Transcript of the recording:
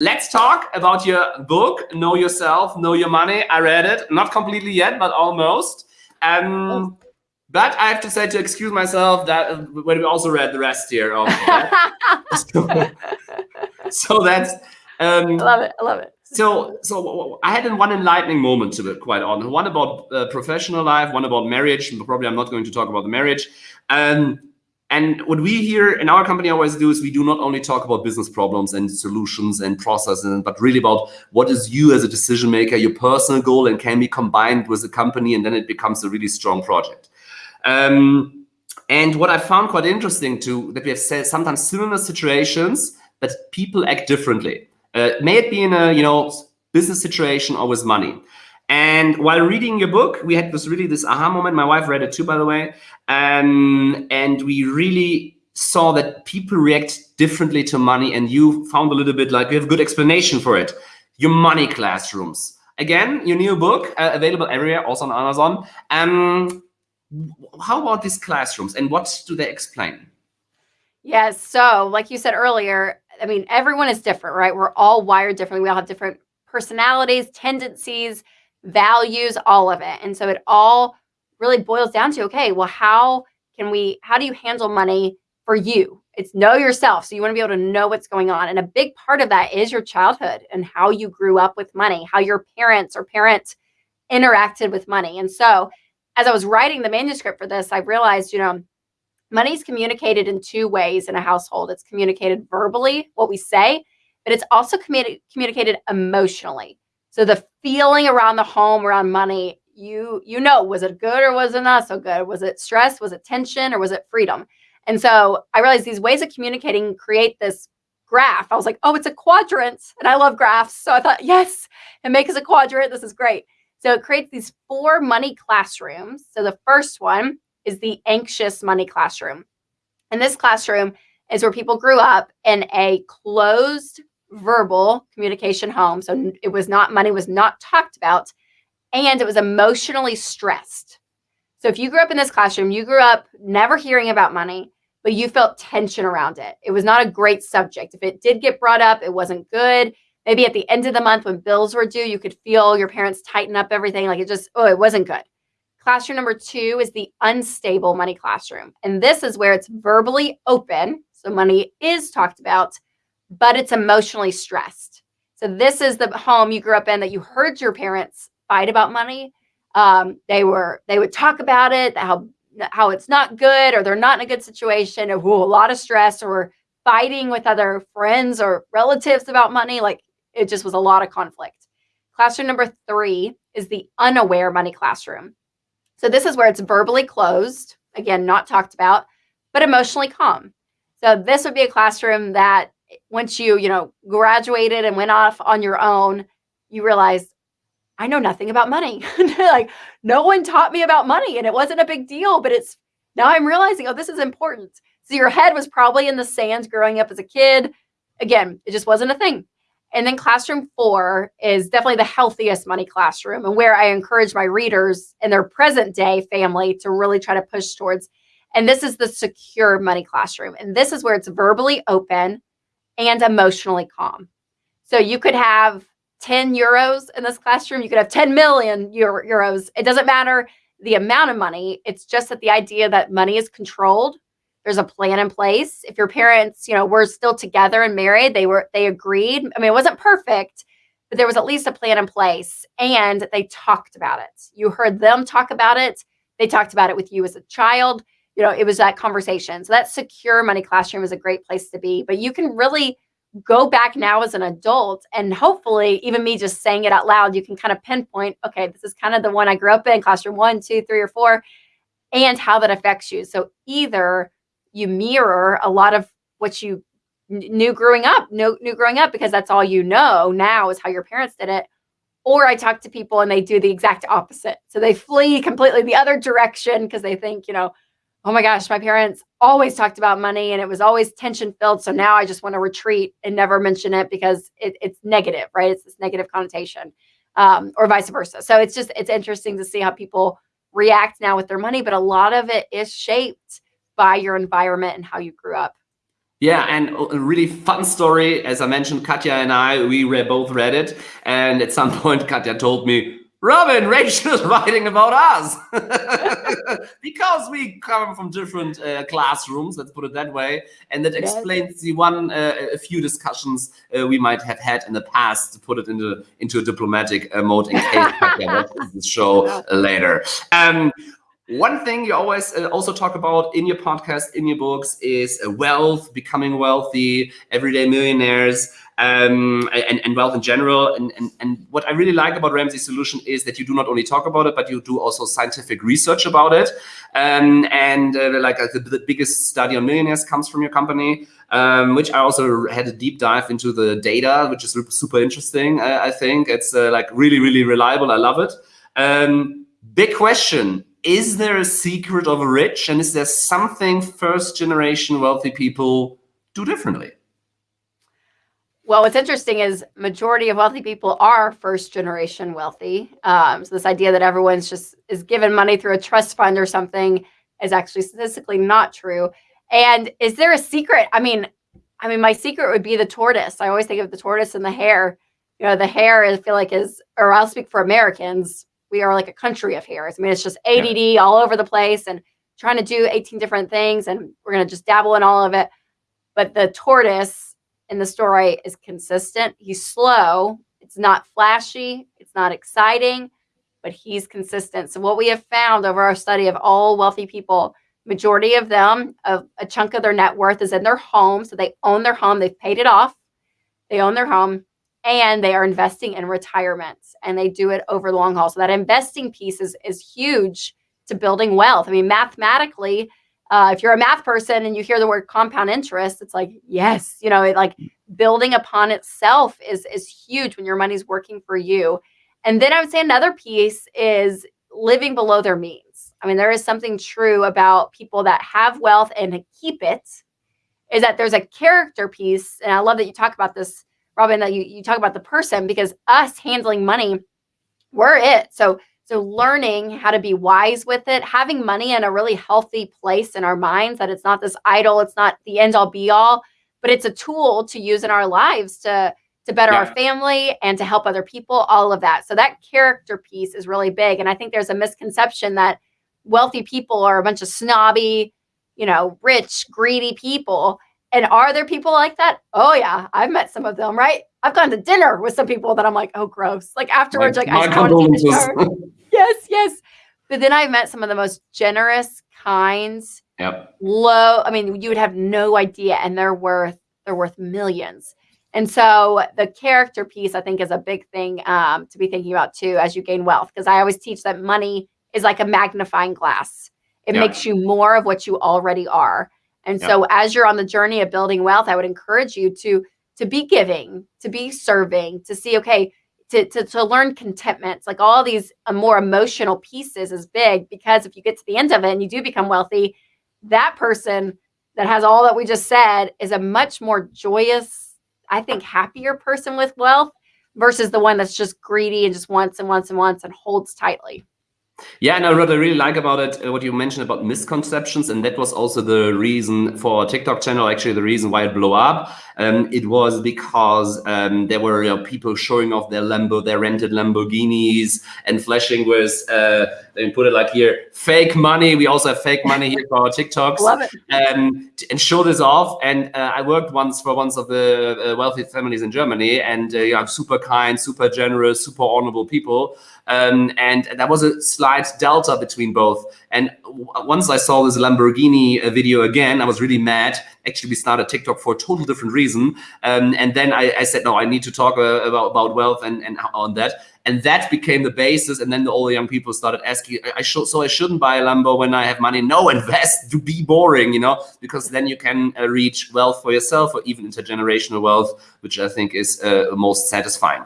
let's talk about your book, Know Yourself, Know Your Money. I read it, not completely yet, but almost. Um, but I have to say to excuse myself that uh, when we also read the rest here. so, so that's. Um, I love it. I love it. So, so I had one enlightening moment to be quite honest. One about uh, professional life, one about marriage. Probably I'm not going to talk about the marriage. Um, and what we here in our company always do is we do not only talk about business problems and solutions and processes, but really about what is you as a decision maker, your personal goal, and can be combined with the company, and then it becomes a really strong project. Um, and what I found quite interesting too, that we have said sometimes similar situations, but people act differently. Uh, may it be in a you know business situation or with money. And while reading your book, we had this really this aha moment. My wife read it too, by the way. Um, and we really saw that people react differently to money. And you found a little bit like you have a good explanation for it. Your money classrooms. Again, your new book uh, available everywhere, also on Amazon. Um, how about these classrooms and what do they explain? Yes. So, like you said earlier, I mean, everyone is different, right? We're all wired differently. We all have different personalities, tendencies values, all of it. And so it all really boils down to okay, well, how can we, how do you handle money for you? It's know yourself. So you want to be able to know what's going on. And a big part of that is your childhood and how you grew up with money, how your parents or parents interacted with money. And so as I was writing the manuscript for this, I realized, you know, money is communicated in two ways in a household. It's communicated verbally, what we say, but it's also communi- communicated emotionally. So the feeling around the home, around money, you you know, was it good or was it not so good? Was it stress? Was it tension or was it freedom? And so I realized these ways of communicating create this graph. I was like, oh, it's a quadrant. And I love graphs. So I thought, yes, and make us a quadrant. This is great. So it creates these four money classrooms. So the first one is the anxious money classroom. And this classroom is where people grew up in a closed verbal communication home. So it was not, money was not talked about, and it was emotionally stressed. So if you grew up in this classroom, you grew up never hearing about money, but you felt tension around it. It was not a great subject. If it did get brought up, it wasn't good. Maybe at the end of the month when bills were due, you could feel your parents tighten up everything. Like it just, oh, it wasn't good. Classroom number two is the unstable money classroom. And this is where it's verbally open. So money is talked about, but it's emotionally stressed. So this is the home you grew up in that you heard your parents fight about money. Um, they were they would talk about it, how how it's not good or they're not in a good situation, or a lot of stress, or fighting with other friends or relatives about money. Like it just was a lot of conflict. Classroom number three is the unaware money classroom. So this is where it's verbally closed, again, not talked about, but emotionally calm. So this would be a classroom that once you, you know, graduated and went off on your own, you realized I know nothing about money. like no one taught me about money and it wasn't a big deal, but it's now I'm realizing, oh, this is important. So your head was probably in the sand growing up as a kid. Again, it just wasn't a thing. And then classroom four is definitely the healthiest money classroom and where I encourage my readers and their present day family to really try to push towards. And this is the secure money classroom. And this is where it's verbally open and emotionally calm. So you could have 10 euros in this classroom, you could have 10 million Euro euros. It doesn't matter the amount of money. It's just that the idea that money is controlled. There's a plan in place. If your parents, you know, were still together and married, they were they agreed. I mean, it wasn't perfect, but there was at least a plan in place and they talked about it. You heard them talk about it. They talked about it with you as a child you know, it was that conversation. So that secure money classroom is a great place to be. But you can really go back now as an adult and hopefully even me just saying it out loud, you can kind of pinpoint, okay, this is kind of the one I grew up in, classroom one, two, three, or four, and how that affects you. So either you mirror a lot of what you knew growing up, knew, knew growing up because that's all you know now is how your parents did it. Or I talk to people and they do the exact opposite. So they flee completely the other direction because they think, you know, oh my gosh, my parents always talked about money and it was always tension filled. So now I just want to retreat and never mention it because it, it's negative, right? It's this negative connotation um, or vice versa. So it's just, it's interesting to see how people react now with their money, but a lot of it is shaped by your environment and how you grew up. Yeah, and a really fun story. As I mentioned, Katya and I, we both read it. And at some point, Katya told me, Robin, Rachel is writing about us. because we come from different uh, classrooms, let's put it that way. And that explains the one, uh, a few discussions uh, we might have had in the past to put it into, into a diplomatic uh, mode in case Katja watches this show later. Um, one thing you always uh, also talk about in your podcast, in your books, is uh, wealth, becoming wealthy, everyday millionaires, um, and, and, wealth in general. And, and, and what I really like about Ramsey Solution is that you do not only talk about it, but you do also scientific research about it. Um, and uh, like uh, the, the, biggest study on millionaires comes from your company, um, which I also had a deep dive into the data, which is super interesting. Uh, I think it's like really, really reliable. I love it. Um, big question is there a secret of a rich and is there something first generation wealthy people do differently? Well, what's interesting is majority of wealthy people are first generation wealthy. Um, so this idea that everyone's just is given money through a trust fund or something is actually statistically not true. And is there a secret? I mean, I mean, my secret would be the tortoise. I always think of the tortoise and the hare. You know, the hare I feel like is, or I'll speak for Americans we are like a country of hares. I mean, it's just ADD yeah. all over the place and trying to do 18 different things and we're going to just dabble in all of it. But the tortoise in the story is consistent. He's slow. It's not flashy. It's not exciting, but he's consistent. So what we have found over our study of all wealthy people, majority of them, a, a chunk of their net worth is in their home. So they own their home. They've paid it off. They own their home and they are investing in retirement and they do it over the long haul. So that investing piece is, is huge to building wealth. I mean, mathematically, uh, if you're a math person and you hear the word compound interest, it's like, yes, you know, it like building upon itself is, is huge when your money's working for you. And then I would say another piece is living below their means. I mean, there is something true about people that have wealth and keep it is that there's a character piece. And I love that you talk about this Robin, that you, you talk about the person because us handling money, we're it. So so learning how to be wise with it, having money in a really healthy place in our minds, that it's not this idol, it's not the end all be all, but it's a tool to use in our lives to to better yeah. our family and to help other people, all of that. So that character piece is really big. And I think there's a misconception that wealthy people are a bunch of snobby, you know, rich, greedy people. And are there people like that? Oh yeah, I've met some of them, right? I've gone to dinner with some people that I'm like, oh gross. Like afterwards, like my I Yes, yes. But then I've met some of the most generous, kind, yep. low. I mean, you would have no idea, and they're worth they're worth millions. And so the character piece, I think, is a big thing um, to be thinking about too as you gain wealth. Because I always teach that money is like a magnifying glass. It makes you more of what you already are. And so as you're on the journey of building wealth, I would encourage you to to be giving, to be serving, to see, okay, to, to, to learn contentment. Like all these uh, more emotional pieces is big because if you get to the end of it and you do become wealthy, that person that has all that we just said is a much more joyous, I think, happier person with wealth versus the one that's just greedy and just wants and wants and wants and holds tightly. Yeah, and what I really like about it, uh, what you mentioned about misconceptions, and that was also the reason for TikTok channel, actually the reason why it blew up. Um, it was because um, there were you know, people showing off their Lambo, their rented Lamborghinis, and flashing with, uh, let me put it like here, fake money. We also have fake money here for our TikToks. Love it. Um, and show this off. And uh, I worked once for one of the uh, wealthy families in Germany, and uh, yeah, super kind, super generous, super honorable people. Um, and that was a slight delta between both. And once I saw this Lamborghini uh, video again, I was really mad. Actually, we started TikTok for a total different reason. Um, and then I, I, said, no, I need to talk uh, about, about wealth and, and on that. And that became the basis. And then all the young people started asking, I should, so I shouldn't buy a Lambo when I have money. No, invest to be boring, you know, because then you can uh, reach wealth for yourself or even intergenerational wealth, which I think is uh, most satisfying.